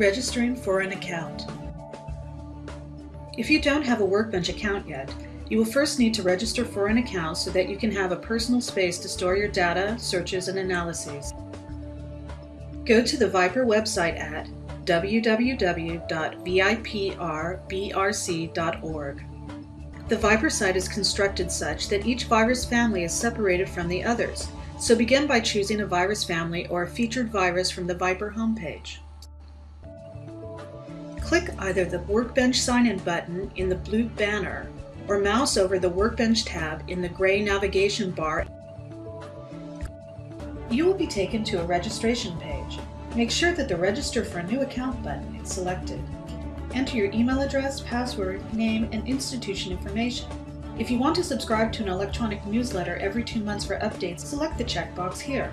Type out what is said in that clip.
Registering for an account. If you don't have a Workbench account yet, you will first need to register for an account so that you can have a personal space to store your data, searches, and analyses. Go to the ViPR website at www.viprbrc.org. The ViPR site is constructed such that each virus family is separated from the others, so begin by choosing a virus family or a featured virus from the ViPR homepage. Click either the Workbench sign-in button in the blue banner or mouse over the Workbench tab in the gray navigation bar. You will be taken to a registration page. Make sure that the Register for a New Account button is selected. Enter your email address, password, name, and institution information. If you want to subscribe to an electronic newsletter every two months for updates, select the checkbox here.